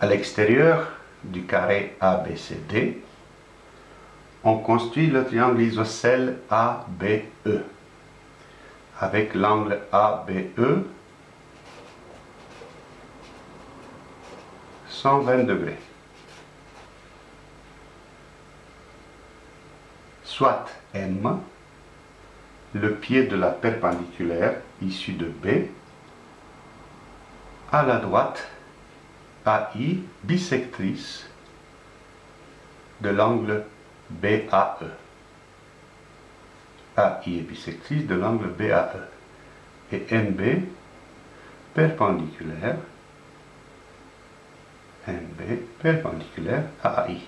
À l'extérieur du carré ABCD, on construit le triangle isocèle ABE avec l'angle ABE 120 degrés. Soit M, le pied de la perpendiculaire issue de B, à la droite AI bisectrice de l'angle BAE. AI est bisectrice de l'angle BAE. Et NB perpendiculaire NB perpendiculaire à AI.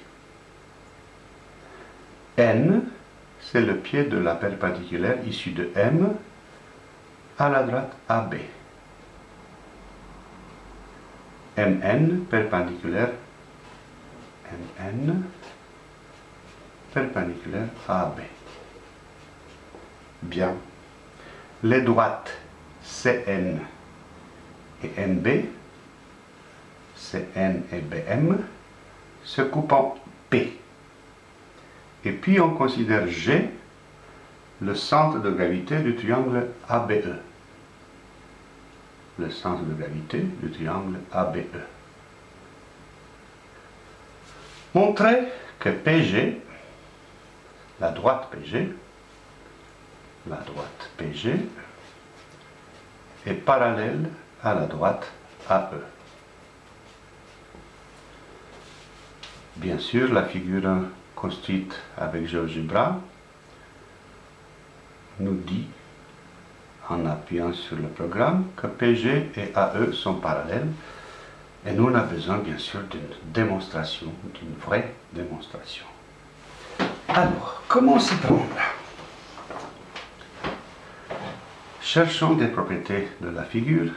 N, c'est le pied de la perpendiculaire issue de M à la droite AB. MN perpendiculaire à AB. Bien. Les droites CN et NB, CN et BM, se coupent en P. Et puis on considère G le centre de gravité du triangle ABE le centre de gravité du triangle ABE. Montrer que PG, la droite PG, la droite PG est parallèle à la droite AE. Bien sûr, la figure construite avec GeoGebra nous dit en appuyant sur le programme que PG et AE sont parallèles et nous on a besoin bien sûr d'une démonstration, d'une vraie démonstration. Alors, comment s'y prendre Cherchons des propriétés de la figure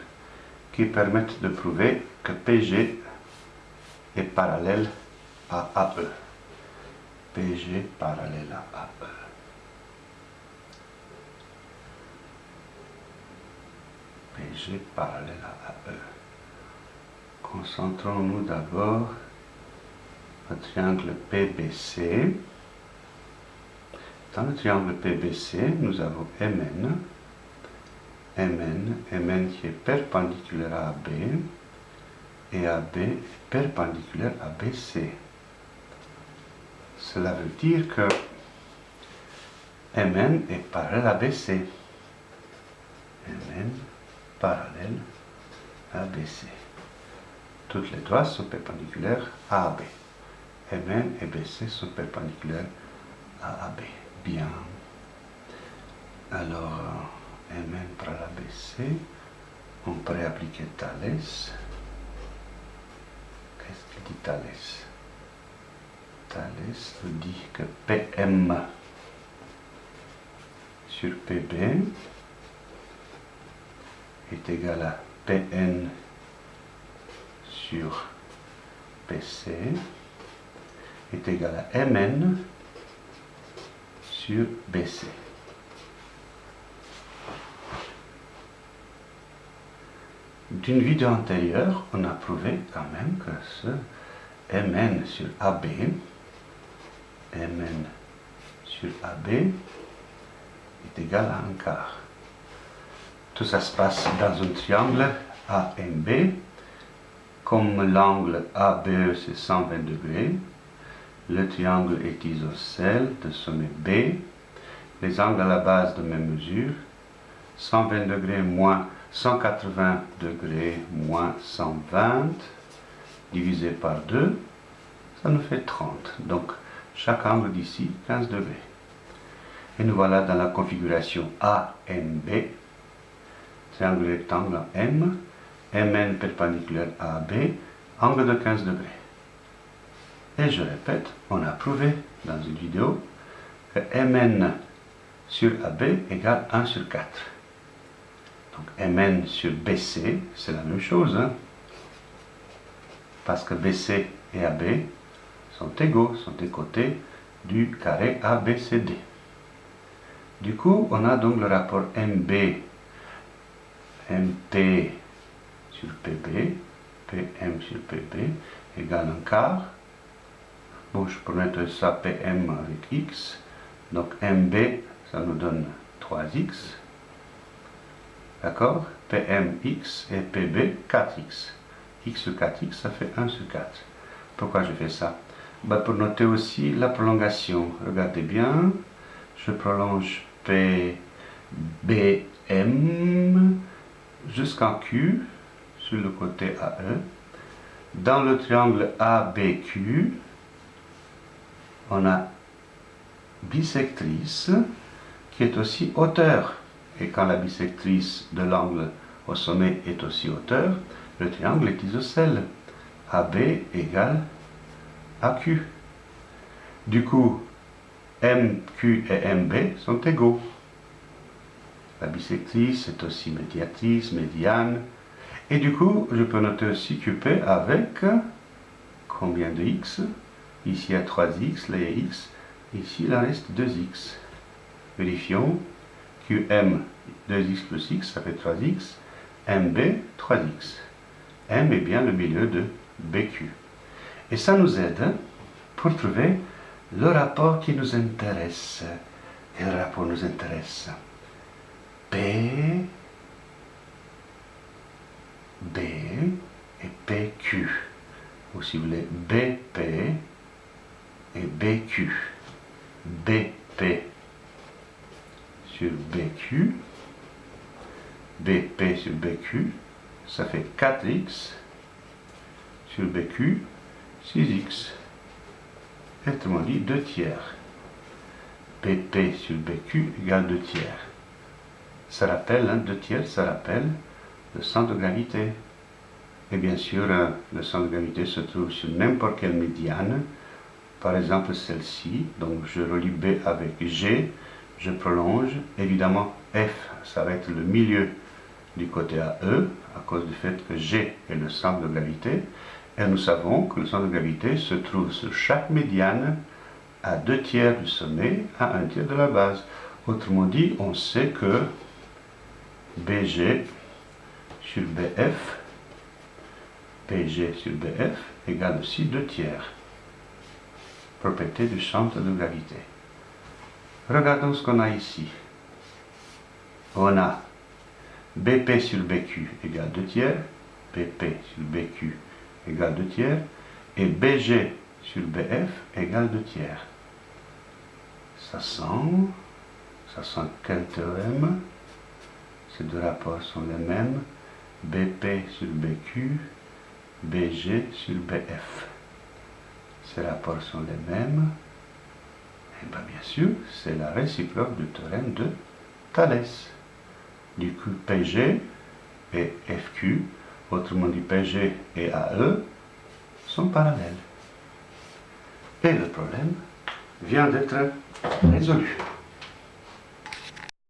qui permettent de prouver que PG est parallèle à AE. PG parallèle à AE. Parallèle à E. Concentrons-nous d'abord au triangle PBC. Dans le triangle PBC, nous avons MN, MN, MN qui est perpendiculaire à AB, et AB perpendiculaire à BC. Cela veut dire que MN est parallèle à BC. MN parallèle ABC. Toutes les trois sont perpendiculaires à AB. MN et BC sont perpendiculaires à AB. Bien. Alors, MN par ABC, on pourrait appliquer Thalès. Qu'est-ce qu'il dit Thalès Thalès nous dit que PM sur PB égal à Pn sur Pc est égal à Mn sur Bc. D'une vidéo antérieure, on a prouvé quand même que ce Mn sur AB, Mn sur AB est égal à un quart. Tout ça se passe dans un triangle AMB. Comme l'angle ABE c'est 120 degrés, le triangle est isocèle de sommet B. Les angles à la base de même mesure. 120 degrés moins 180 degrés moins 120 divisé par 2, ça nous fait 30. Donc chaque angle d'ici 15 degrés. Et nous voilà dans la configuration AMB triangle rectangle M, MN perpendiculaire à AB, angle de 15 degrés. Et je répète, on a prouvé dans une vidéo que MN sur AB égale 1 sur 4. Donc MN sur BC, c'est la même chose. Hein. parce que BC et AB sont égaux, sont des côtés du carré ABCD. Du coup, on a donc le rapport MB MP sur PB PM sur PB égale un quart. Bon, je peux mettre ça PM avec X. Donc MB, ça nous donne 3X. D'accord? PMX et PB, 4X. X sur 4X, ça fait 1 sur 4. Pourquoi je fais ça? Bah, Pour noter aussi la prolongation. Regardez bien. Je prolonge PBM jusqu'en Q sur le côté AE. Dans le triangle ABQ, on a bisectrice qui est aussi hauteur. Et quand la bisectrice de l'angle au sommet est aussi hauteur, le triangle est isocèle. AB égale AQ. Du coup, MQ et MB sont égaux. La bisectrice est aussi médiatrice, médiane. Et du coup, je peux noter aussi QP avec combien de x? Ici, il y a 3x, là, il y a x. Ici, il en reste 2x. Vérifions. QM, 2x plus x, ça fait 3x. MB, 3x. M est bien le milieu de BQ. Et ça nous aide pour trouver le rapport qui nous intéresse. Et le rapport nous intéresse. P, B et PQ. Ou si vous voulez, BP et BQ. BP sur BQ. BP sur BQ. Ça fait 4x sur BQ, 6x. Autrement dit, 2 tiers. BP sur BQ égale 2 tiers. Ça rappelle, hein, 2 tiers, ça rappelle le centre de gravité. Et bien sûr, euh, le centre de gravité se trouve sur n'importe quelle médiane. Par exemple, celle-ci. Donc, je relie B avec G. Je prolonge. Évidemment, F, ça va être le milieu du côté AE, à cause du fait que G est le centre de gravité. Et nous savons que le centre de gravité se trouve sur chaque médiane à deux tiers du sommet, à un tiers de la base. Autrement dit, on sait que BG sur BF, PG sur BF égale aussi 2 tiers. Propriété du centre de gravité. Regardons ce qu'on a ici. On a BP sur BQ égale 2 tiers, BP sur BQ égale 2 tiers, et BG sur BF égale 2 tiers. Ça sent, ça sent quel théorème Ces deux rapports sont les mêmes. BP sur BQ, BG sur BF. Ces rapports sont les mêmes. Et bien, bien sûr, c'est la réciproque du théorème de Thalès. Du coup, PG et FQ, autrement dit PG et AE, sont parallèles. Et le problème vient d'être résolu.